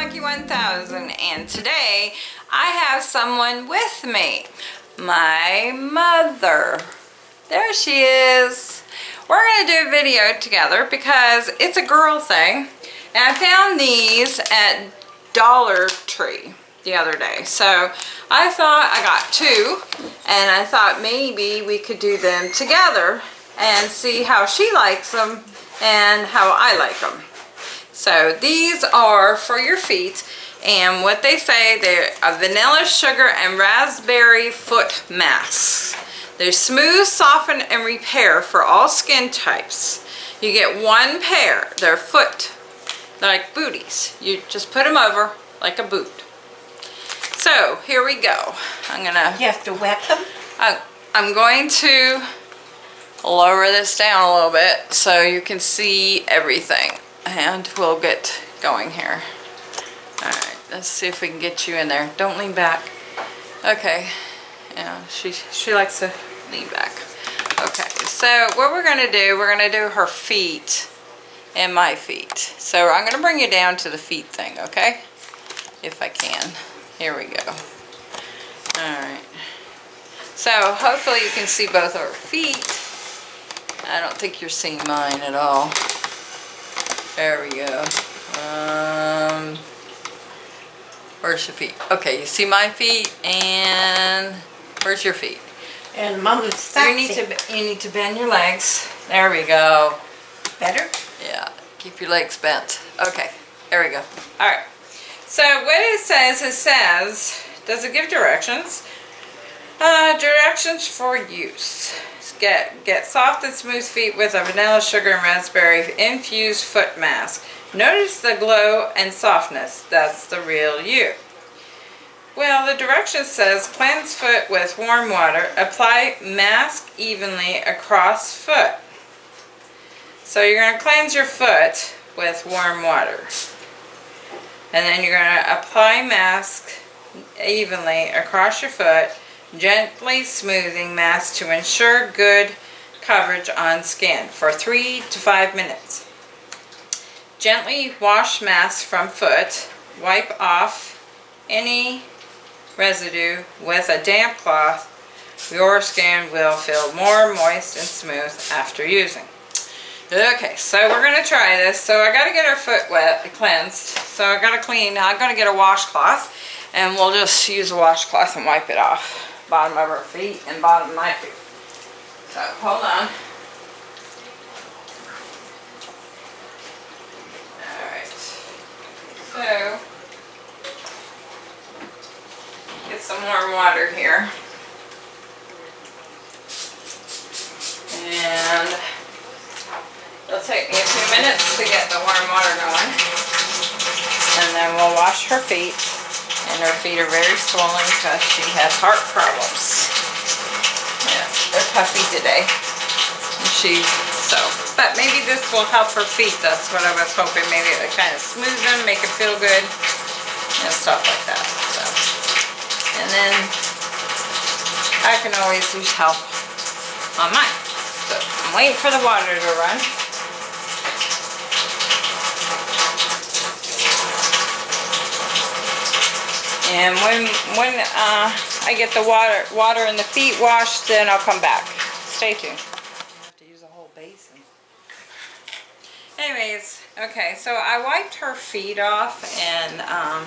Monkey 1000 and today I have someone with me. My mother. There she is. We're going to do a video together because it's a girl thing. And I found these at Dollar Tree the other day. So I thought I got two and I thought maybe we could do them together and see how she likes them and how I like them. So these are for your feet and what they say they're a vanilla sugar and raspberry foot mask. They're smooth, soften, and repair for all skin types. You get one pair. They're foot, they're like booties. You just put them over like a boot. So here we go. I'm gonna. You have to wet them? I, I'm going to lower this down a little bit so you can see everything and we'll get going here. Alright, let's see if we can get you in there. Don't lean back. Okay. Yeah, she, she likes to lean back. Okay, so what we're to do, we're to do her feet and my feet. So I'm to bring you down to the feet thing, okay? If I can. Here we go. Alright. So hopefully you can see both our feet. I don't think you're seeing mine at all. There we go. Um, where's your feet? Okay, you see my feet and where's your feet? And Mama's So you need to you need to bend your legs. There we go. Better? Yeah, keep your legs bent. Okay, there we go. All right. So what it says, it says, does it give directions? Uh, directions for use. Get, get soft and smooth feet with a vanilla sugar and raspberry infused foot mask. Notice the glow and softness. That's the real you. Well, the direction says cleanse foot with warm water. Apply mask evenly across foot. So you're going to cleanse your foot with warm water. And then you're going to apply mask evenly across your foot, gently smoothing mask to ensure good coverage on skin for 3 to 5 minutes. Gently wash mask from foot, wipe off any residue with a damp cloth. Your skin will feel more moist and smooth after using. Okay, so we're going to try this. So I got to get our foot wet, cleansed. So I got to clean, I'm going to get a washcloth and we'll just use a washcloth and wipe it off. Bottom of her feet and bottom of my feet. So hold on. Alright. So, get some warm water here. And it'll take me a few minutes to get the warm water going. And then we'll wash her feet. And her feet are very swollen because she has heart problems. Yeah, they're puffy today. She, so, but maybe this will help her feet. That's what I was hoping. Maybe it would kind of smooth them, make it feel good, and stuff like that. So, and then I can always use help on mine. So I'm waiting for the water to run. And when when uh, I get the water water in the feet washed, then I'll come back. Stay tuned. I have to use a whole basin. Anyways, okay, so I wiped her feet off and um,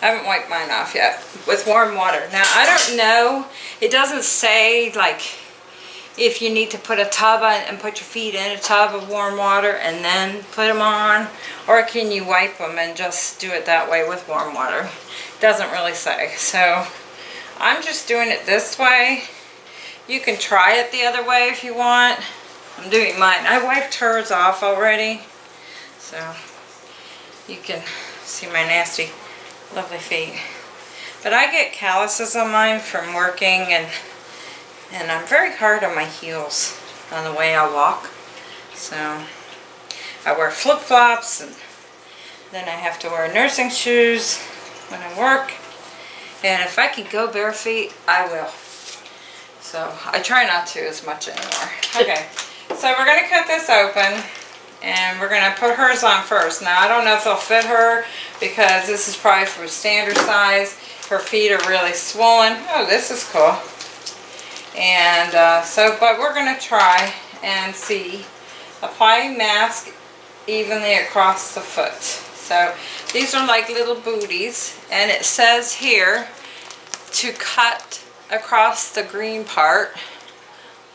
I haven't wiped mine off yet with warm water. Now, I don't know, it doesn't say like if you need to put a tub on and put your feet in a tub of warm water and then put them on or can you wipe them and just do it that way with warm water. Doesn't really say. So I'm just doing it this way. You can try it the other way if you want. I'm doing mine. I wiped hers off already. So you can see my nasty, lovely feet. But I get calluses on mine from working and and I'm very hard on my heels on the way I walk. So I wear flip-flops and then I have to wear nursing shoes when I work. And if I could go bare feet, I will. So I try not to as much anymore. Okay, so we're going to cut this open. And we're gonna put hers on first. Now, I don't know if they'll fit her because this is probably for standard size. Her feet are really swollen. Oh, this is cool. And uh, so, but we're gonna try and see. Apply mask evenly across the foot. So these are like little booties and it says here to cut across the green part.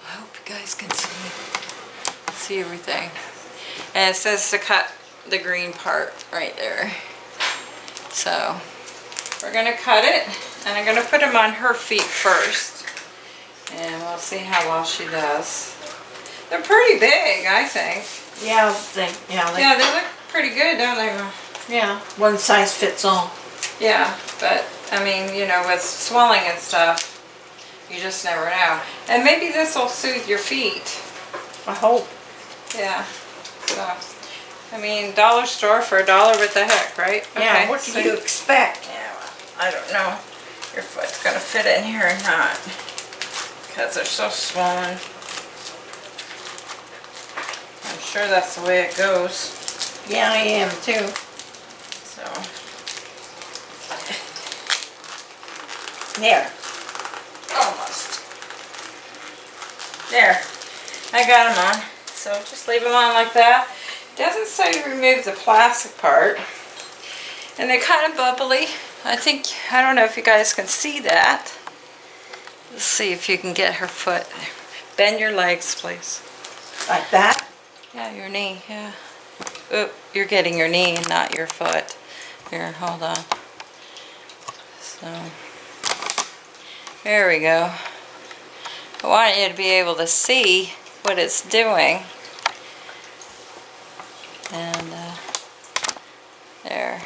I hope you guys can see, see everything. And it says to cut the green part right there. So we're gonna cut it and I'm gonna put them on her feet first. And we'll see how well she does. They're pretty big, I think. Yeah, they, yeah, they, Yeah, they look pretty good, don't they? yeah, one size fits all. Yeah, but I mean, you know, with swelling and stuff, you just never know. And maybe this will soothe your feet. I hope. Yeah. So, I mean, dollar store for a dollar, what the heck, right? Yeah, Okay, what so- do you expect? Yeah, well, I don't know. Your foot's gonna fit in here or not. Because they're so swollen. I'm sure that's the way it goes. Yeah, I am too. So, There. almost. There. I got them on. So just leave them on like that. Doesn't say to remove the plastic part. And they're kind of bubbly. I think, I don't know if you guys can see that. Let's see if you can get her foot. Bend your legs, please. Like that? Yeah, your knee, yeah. Oop, you're getting your knee, not your foot. Here, hold on. So, there we go. I want you to be able to see what it's doing. And, uh, there,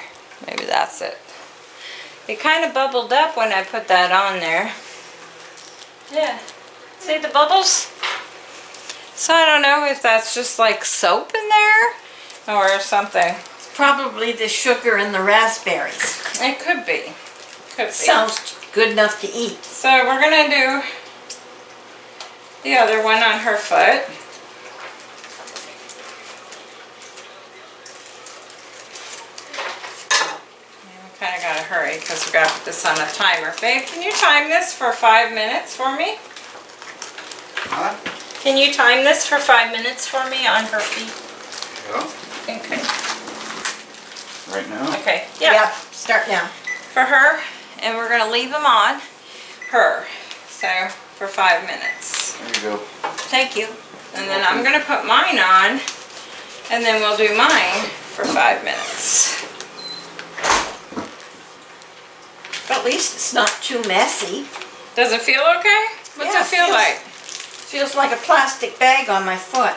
maybe that's it. It kind of bubbled up when I put that on there. Yeah, see the bubbles? So I don't know if that's just like soap in there or something. Probably the sugar and the raspberries. It could be. Could be. Sounds good enough to eat. So we're gonna do the other one on her foot. We kind of gotta hurry because we gotta put this on a timer. Babe, can you time this for five minutes for me? Huh? Can you time this for five minutes for me on her feet? Yeah. Okay. Right now? Okay. Yeah, start now. for her and we're gonna leave them on her so for five minutes There you go. Thank you. and then I'm gonna put mine on and then we'll do mine for five minutes least it's not too messy. does it feel okay what's Yeah, it feel feels- like Feels like a plastic bag on my foot.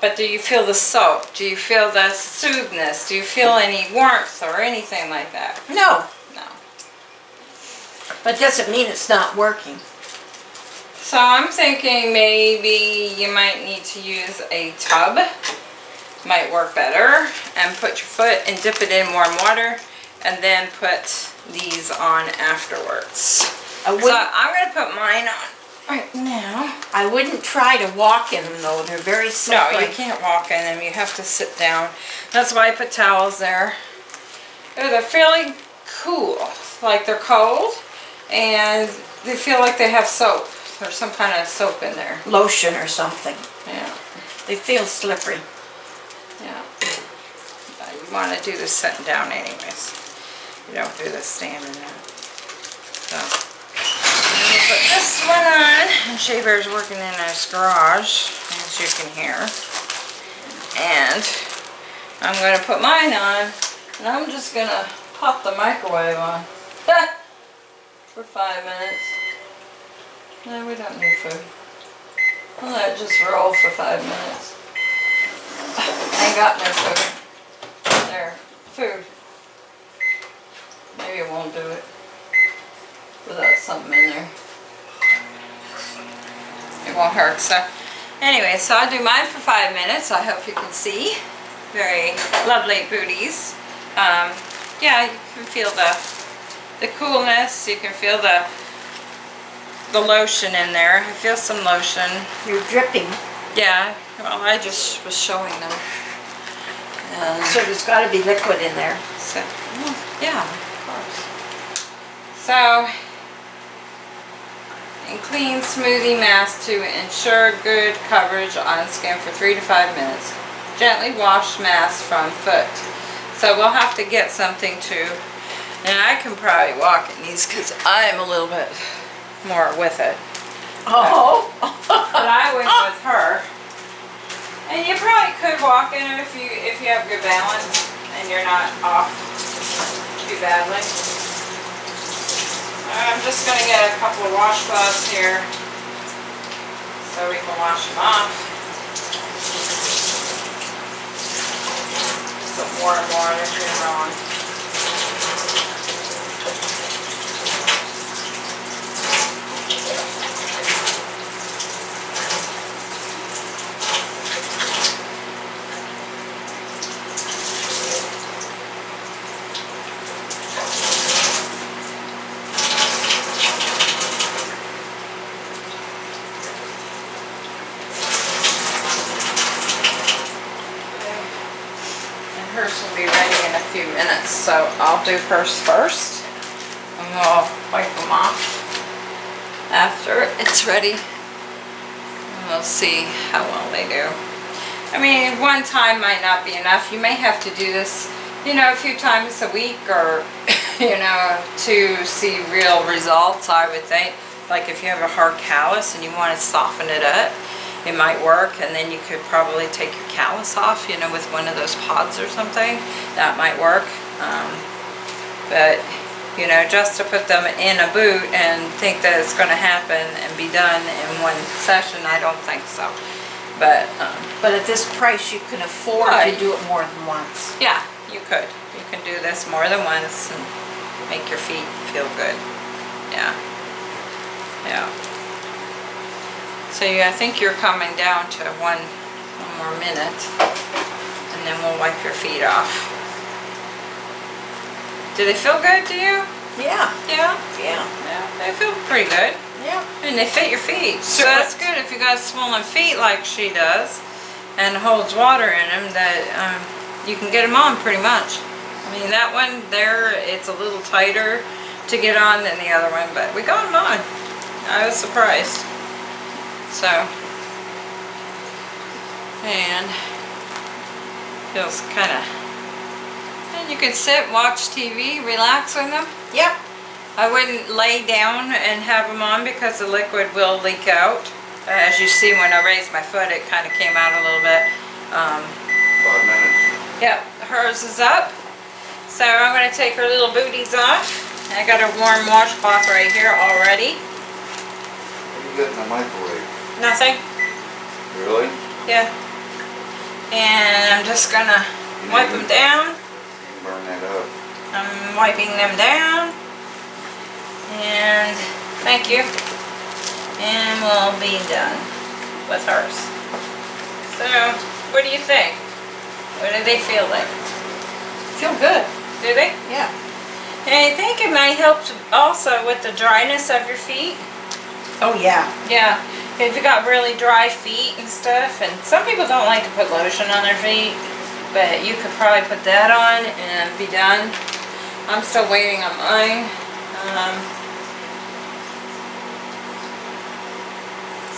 but do you feel the soap do you feel the soothness do you feel any warmth or anything like that No, no but doesn't mean it's not working. So I'm thinking maybe you might need to use a tub. Might work better. And put your foot and dip it in warm water. And then put these on afterwards. I so I'm going to put mine on right now. I wouldn't try to walk in them though. They're very No, you can't walk in them. You have to sit down. That's why I put towels there. They're fairly cool. Like they're cold. And they feel like they have soap. There's some kind of soap in there. Lotion or something. Yeah. They feel slippery. Yeah. You want to do this sitting down anyways. You don't do this standing up. So. I'm gonna put this one on. And Shea Bear's working in his garage, as you can hear. And I'm going to put mine on. And I'm just going to pop the microwave on. For five minutes. No, we don't need food. I'll let it just roll for five minutes. I ain't got no food. There, food. Maybe it won't do it without something in there. It won't hurt, so. Anyway, so I'll do mine for five minutes. I hope you can see. Very lovely booties. Um, yeah, you can feel the, the coolness. You can feel the, the lotion in there. I feel some lotion. You're dripping. Yeah, well, I just was showing them. So there's gotta be liquid in there. so, yeah. So, and clean smoothie mask to ensure good coverage on skin for three to five minutes. Gently wash mask from foot. So we'll have to get something to, and I can probably walk in these because I'm a little bit more with it. Oh. But I went with her. And you probably could walk in it if you if you have good balance and you're not off too badly. I'm just gonna get a couple of washcloths here so we can wash them off. Some more if you're wrong. And hers will be ready in a few minutes, so I'll do hers first. And we'll wipe them off after it's ready. And we'll see how well they do. I mean, one time might not be enough. You may have to do this, you know, a few times a week or, you know, to see real results, I would think. Like if you have a hard callus and you want to soften it up, it might work and then you could probably take your callus off, you know, with one of those pods or something. That might work. Um, but, you know, just to put them in a boot and think that it's going to happen and be done in one session, I don't think so. But, um, But at this price, you can afford to do it more than once. yeah, you could. You can do this more than once and make your feet feel good. Yeah. Yeah. So yeah, I think you're coming down to one, one more minute. And then we'll wipe your feet off. Do they feel good to you? Yeah, Yeah? yeah, Yeah, they feel pretty good. yeah. And they fit your feet. So that's good if you got swollen feet like she does and holds water in them that um, you can get them on pretty much. I mean, that one there, it's a little tighter to get on than the other one, but we got them on. I was surprised. So, and feels kind of, and you can sit, watch TV, relax with them. Yep. I wouldn't lay down and have them on because the liquid will leak out. As you see when I raised my foot, it kind of came out a little bit. Um, Five minutes. yep, hers is up. So I'm going to take her little booties off. I got a warm washcloth right here already. What do you got in the microwave? Nothing. Really? Yeah. And I'm just going to wipe them down. You can burn that up. I'm wiping them down. And thank you. And we'll be done with ours. So, what do you think? What do they feel like? Feel good. Do they? Yeah. And I think it might help also with the dryness of your feet. Oh, yeah. Yeah, if you got really dry feet and stuff, and some people don't like to put lotion on their feet, but you could probably put that on and be done. I'm still waiting on mine. Um,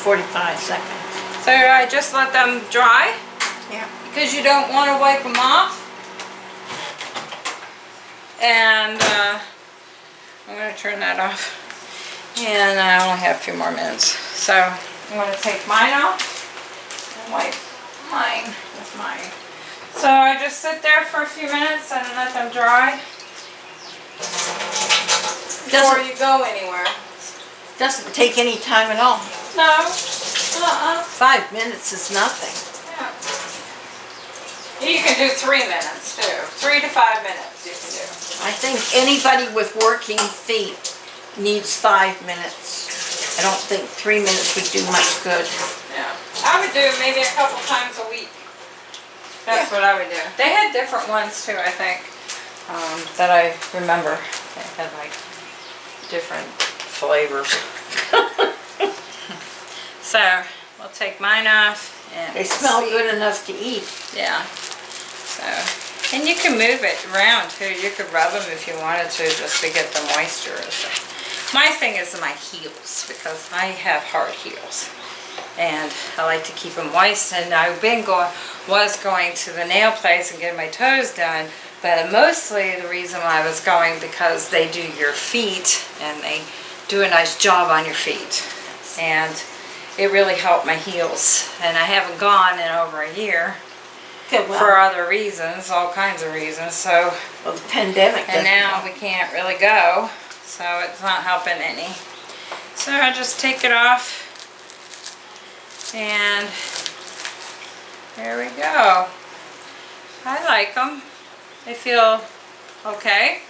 45 seconds. so I just let them dry Yeah. because you don't want to wipe them off. And uh, I'm going to turn that off. And I only have a few more minutes. So I'm going to take mine off and wipe mine with mine. So I just sit there for a few minutes and let them dry before Doesn't, you go anywhere. doesn't take any time at all. No. Uh-uh. Five minutes is nothing. Yeah. You can do three minutes too. Three to five minutes you can do. I think anybody with working feet needs five minutes. I don't think three minutes would do much good. Yeah. I would do maybe a couple times a week. That's what I would do. They had different ones too, I think, um, that I remember. They had like different flavors. so we'll take mine off and They smell see. good enough to eat. Yeah. So, and you can move it around too. You could rub them if you wanted to, just to get the moisture. So, my thing is my heels because I have hard heels, and I like to keep them moist. And I've been going, was going to the nail place and getting my toes done, but mostly the reason why I was going because they do your feet and they do a nice job on your feet, and it really helped my heels. And I haven't gone in over a year Okay, for other reasons, all kinds of reasons. So, well, the pandemic. and now we can't really go, so it's not helping any. So I just take it off, and there we go. I like them. They feel okay.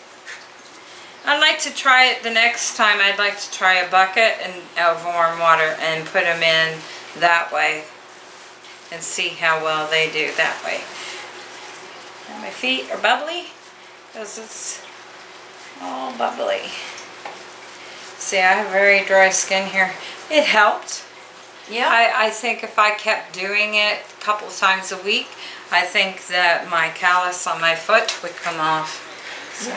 I'd like to try it the next time. I'd like to try a bucket and of warm water and put them in that way and see how well they do that way. My feet are bubbly because it's all bubbly. See, I have very dry skin here. It helped. Yeah, I, I think if I kept doing it a couple times a week, I think that my callus on my foot would come off. So,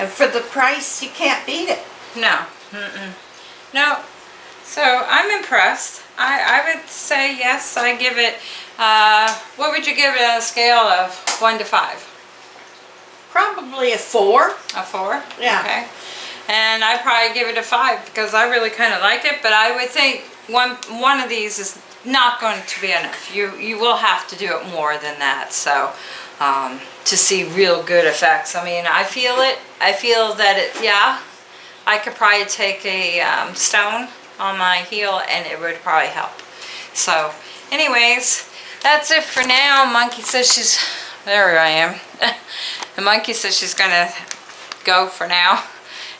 and for the price, you can't beat it. no, mm-mm. no. So I'm impressed. I, I would say yes, I give it, uh, what would you give it on a scale of one to five? Probably a four. A four? Yeah. Okay. And I'd probably give it a five because I really kind of like it, but I would think one one of these is not going to be enough. You you will have to do it more than that. So um, to see real good effects. I mean, I feel it. I feel that it. Yeah, I could probably take a um, stone on my heel and it would probably help. So, anyways, that's it for now. Monkey says she's. There I am. the monkey says she's gonna go for now.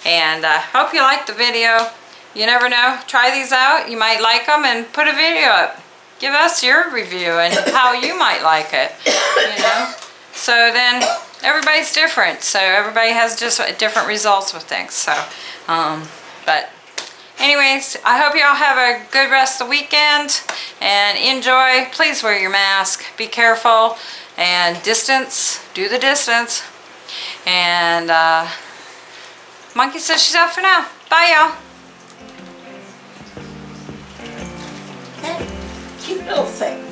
And uh, hope you liked the video. You never know. Try these out. You might like them and put a video up. Give us your review and how you might like it. You know. So then everybody's different. So everybody has just different results with things. So, um, but anyways, I hope y'all have a good rest of the weekend and enjoy. Please wear your mask. Be careful and distance. Do the distance. And uh, Monkey says she's out for now. Bye, y'all. Cute little thing.